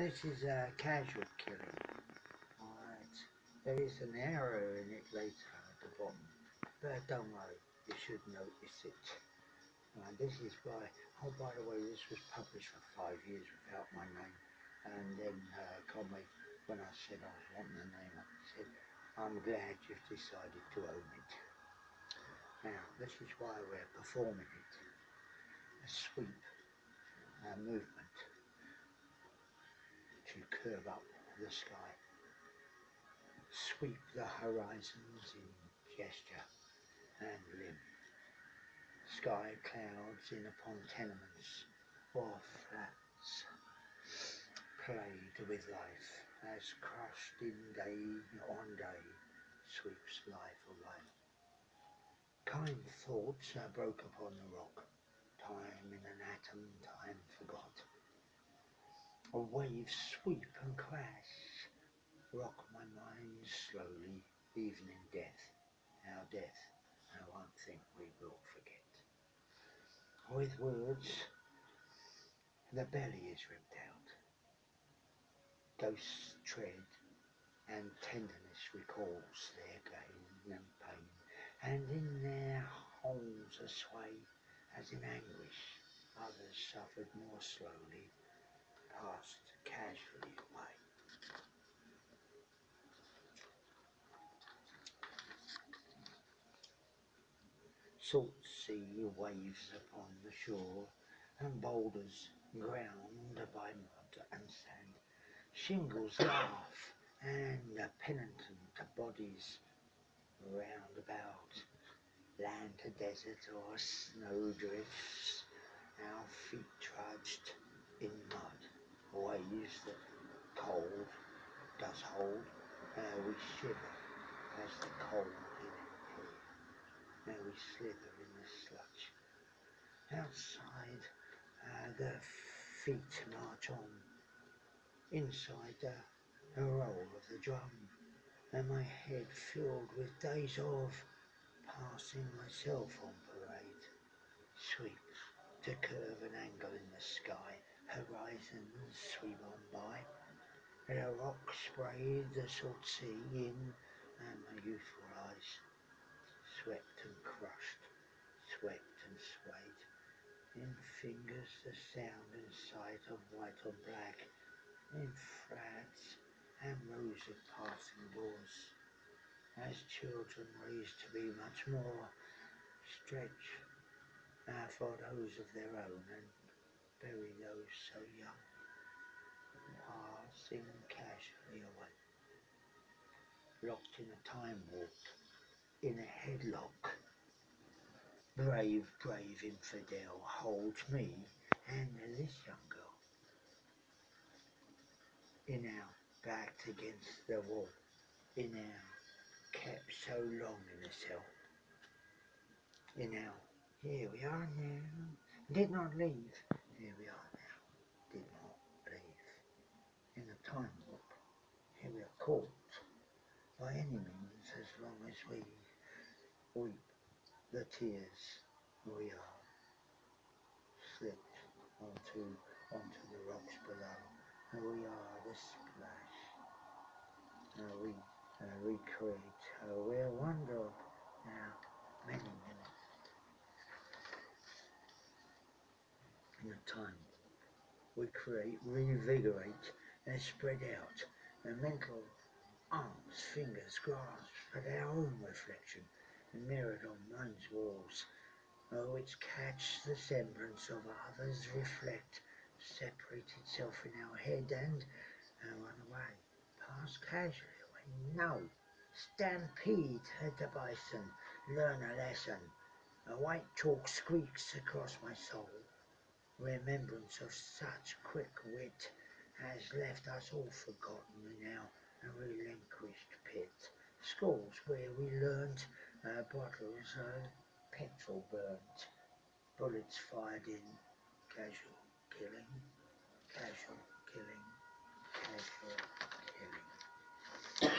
This is a casual killing. Alright. There is an arrow in it later at the bottom. But don't worry, you should notice it. This is by, oh by the way, this was published for five years without my name. And then uh, Conway, when I said I was wanting the name, I said, I'm glad you've decided to own it. Now, this is why we're performing it. A sweep, a movement to curve up the sky. Sweep the horizons in gesture and limb. Sky clouds in upon tenements or flats, played with life as crushed in day on day sweeps life away. Kind thoughts are broke upon the rock, time in an atom. A wave sweep and crash, rock my mind slowly, even in death, our death, I won't think we will forget. With words, the belly is ripped out. Ghosts tread, and tenderness recalls their gain and pain, and in their holes a sway, as in anguish, others suffered more slowly, passed casually away. Salt sea waves upon the shore, and boulders ground by mud and sand. Shingles laugh, and the penitent bodies round about. Land to desert or snow drifts, our feet trudged in waves that cold does hold. Now we shiver as the cold in here. Now we slither in the sludge. Outside, uh, the feet march on. Inside, the, the roll of the drum. And my head filled with days of passing myself on parade. Sweeps to curve an angle in the sky horizons sweep on by. And a rock sprayed the salt sea in, and my youthful eyes swept and crushed, swept and swayed. In fingers the sound and sight of white on black, in flats and rows of passing doors. As children raised to be much more, stretch uh, for those of their own and bury those so young, ah, passing casually away. Locked in a time warp, in a headlock, brave, brave infidel holds me and this young girl. In our backed against the wall, in our kept so long in a cell, in our here we are now, did not leave, here we are now, did not leave. In a time warp, here we are caught by any means as long as we weep the tears we are slipped onto onto the rocks below. And we are the splash. Uh, we uh, recreate uh, wonder now many minutes in a time we create, reinvigorate, and spread out. The mental arms, fingers grasp at our own reflection, mirrored on mind's walls, oh, which catch the semblance of others, reflect, separate itself in our head, and uh, run away, pass casually away. No, stampede at the bison, learn a lesson. A white chalk squeaks across my soul remembrance of such quick wit has left us all forgotten now our relinquished pit. Schools where we learnt uh, bottles of petrol burnt, bullets fired in, casual killing, casual killing, casual killing.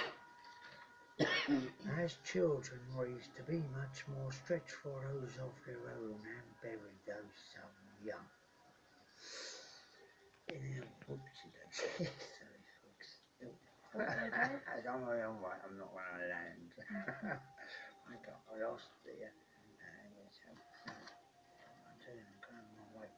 As children raised to be much more stretched for those of their own and buried those some young. Whoopsie Silly fox. Okay. I'm not gonna land. I got I lost uh, um, I'm going the way.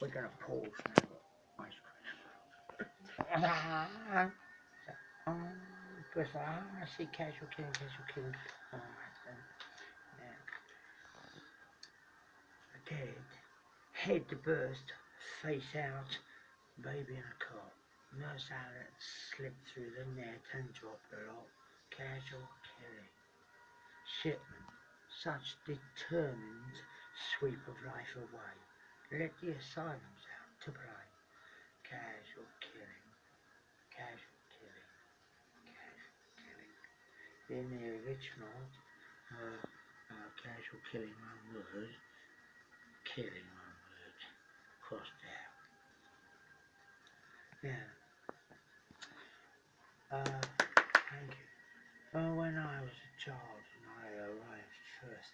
We're gonna pause now. Ice cream. Ah, Chris, ah, I see casual killing, casual killing. Alright then. Head to burst, face out, baby in a cot. Nurse Allitt slipped through the net and dropped the lot. Casual killing. Shipman, such determined sweep of life away. Let the asylums out to play. Casual killing. Casual killing. Casual killing. In the original, uh, uh, casual killing one word, killing crossed out. Yeah. Uh, thank you. Well, when I was a child and I arrived first